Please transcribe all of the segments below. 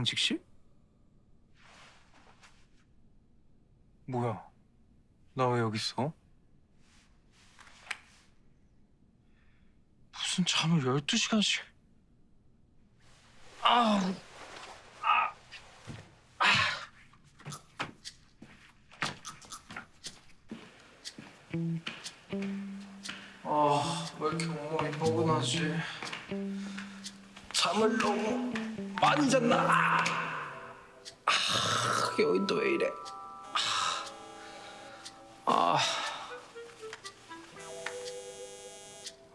상식 씨? 뭐야? 나 왜 여기 있어? 무슨 잠을 12시간씩 아우 아, 왜 이렇게 온몸이 뻐근하지? 잠을 너무 많이 잤나? 아, 여긴 왜 이래? 아,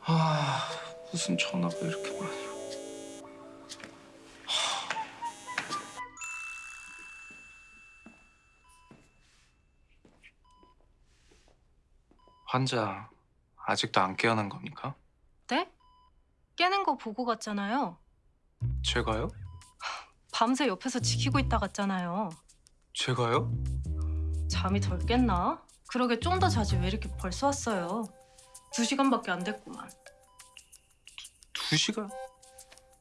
아, 무슨 전화가 이렇게 많이? 오- 환자 아직도 안 깨어난 겁니까? 네? 깨는 거 보고 갔잖아요. 제가요? 밤새 옆에서 지키고 있다 갔잖아요. 제가요? 잠이 덜 깼나? 그러게 좀 더 자지 왜 이렇게 벌써 왔어요? 두 시간밖에 안 됐구만. 두 시간?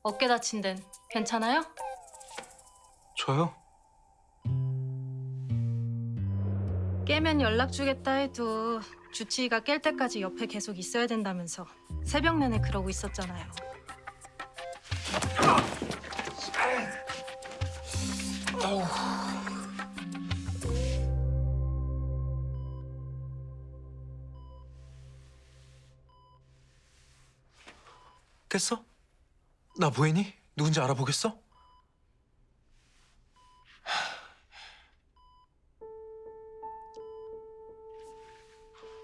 어깨 다친 데는 괜찮아요? 저요? 깨면 연락 주겠다 해도 주치의가 깰 때까지 옆에 계속 있어야 된다면서 새벽 내내 그러고 있었잖아요. 깼어? 나 보이니? 누군지 알아보겠어?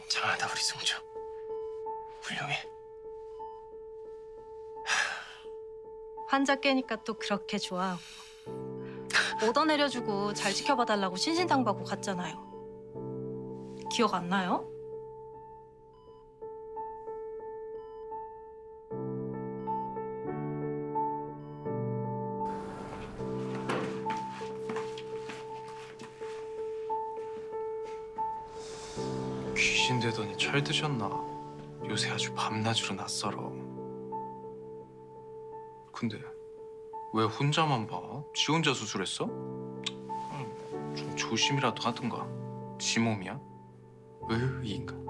장하다 우리 승주 훌륭해 환자 깨니까 또 그렇게 좋아하고 오더 내려주고 잘 지켜봐달라고 신신당부하고 갔잖아요. 기억 안 나요? 귀신 되더니 철 드셨나? 요새 아주 밤낮으로 낯설어 근데 왜 혼자만 봐? 지 혼자 수술했어? 음, 좀 조심이라도 하든가 지 몸이야? 으이 인간